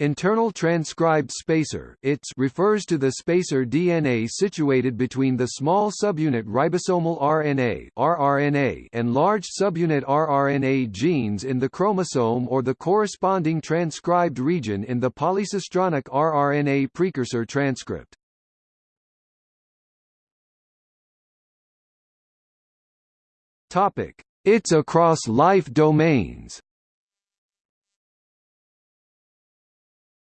Internal transcribed spacer ITS refers to the spacer DNA situated between the small subunit ribosomal RNA rRNA and large subunit rRNA genes in the chromosome or the corresponding transcribed region in the polycistronic rRNA precursor transcript. ITS across life domains.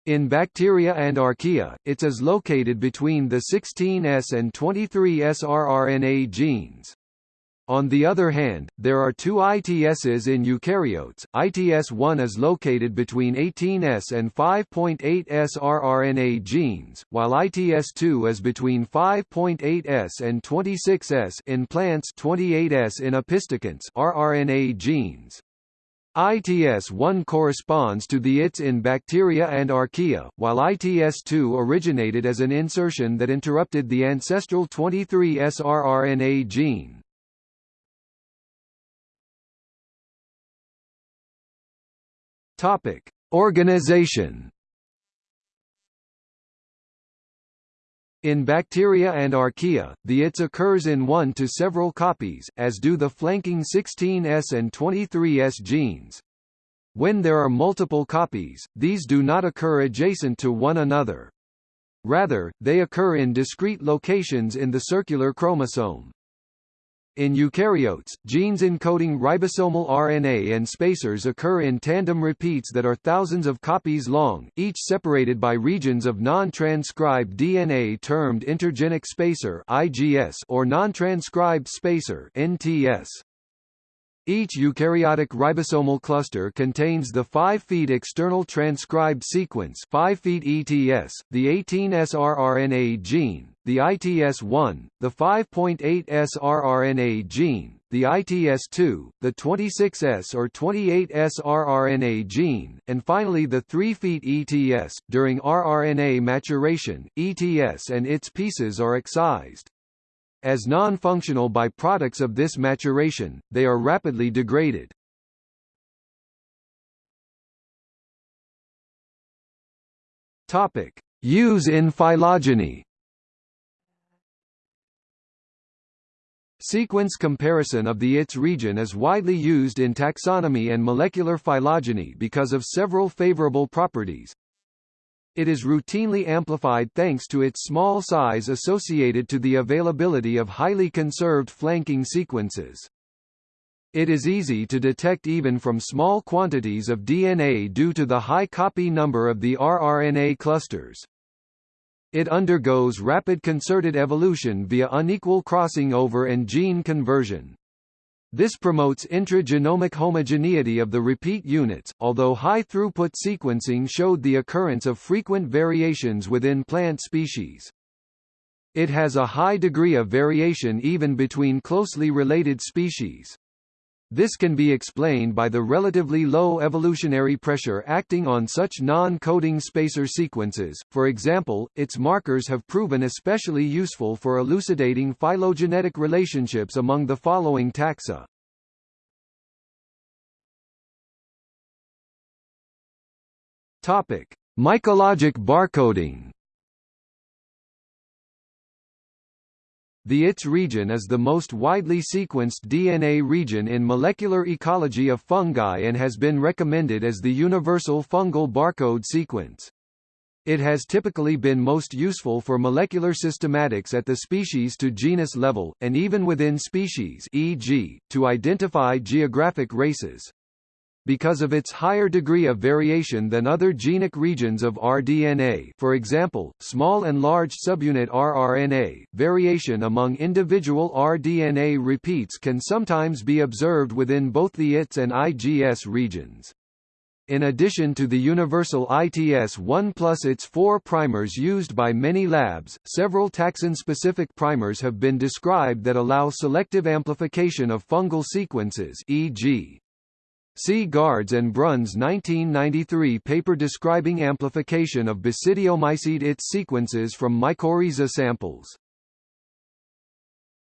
In bacteria and archaea, it is located between the 16S and 23S rRNA genes. On the other hand, there are two ITSs in eukaryotes. ITS1 is located between 18S and 5.8S rRNA genes, while ITS2 is between 5.8S and 26S in plants 28S in opisthokonts rRNA genes. ITS-1 corresponds to the ITS in bacteria and archaea, while ITS-2 originated as an insertion that interrupted the ancestral 23S rRNA gene. Topic: Organization In bacteria and archaea, the ITS occurs in one to several copies, as do the flanking 16S and 23S genes. When there are multiple copies, these do not occur adjacent to one another. Rather, they occur in discrete locations in the circular chromosome. In eukaryotes, genes encoding ribosomal RNA and spacers occur in tandem repeats that are thousands of copies long, each separated by regions of non-transcribed DNA termed intergenic spacer (IGS) or non-transcribed spacer (NTS). Each eukaryotic ribosomal cluster contains the five feet external transcribed sequence 5' ETS, the 18S rRNA gene, the ITS1, the 5.8S rRNA gene, the ITS2, the 26S or 28S rRNA gene, and finally the three feet ETS. During rRNA maturation, ETS and its pieces are excised. As non-functional byproducts of this maturation, they are rapidly degraded. Topic: Use in phylogeny. Sequence comparison of the ITS region is widely used in taxonomy and molecular phylogeny because of several favorable properties, it is routinely amplified thanks to its small size associated to the availability of highly conserved flanking sequences. It is easy to detect even from small quantities of DNA due to the high copy number of the rRNA clusters. It undergoes rapid concerted evolution via unequal crossing over and gene conversion. This promotes intragenomic homogeneity of the repeat units, although high-throughput sequencing showed the occurrence of frequent variations within plant species. It has a high degree of variation even between closely related species. This can be explained by the relatively low evolutionary pressure acting on such non-coding spacer sequences. For example, its markers have proven especially useful for elucidating phylogenetic relationships among the following taxa. Topic: Mycologic barcoding. The ITS region is the most widely sequenced DNA region in molecular ecology of fungi and has been recommended as the universal fungal barcode sequence. It has typically been most useful for molecular systematics at the species to genus level, and even within species e.g., to identify geographic races. Because of its higher degree of variation than other genic regions of rDNA for example, small and large subunit rRNA, variation among individual rDNA repeats can sometimes be observed within both the ITS and IGS regions. In addition to the universal ITS-1 plus its four primers used by many labs, several taxon-specific primers have been described that allow selective amplification of fungal sequences e.g. See Gardes and Bruns 1993 paper describing amplification of Basidiomycete its sequences from mycorrhiza samples.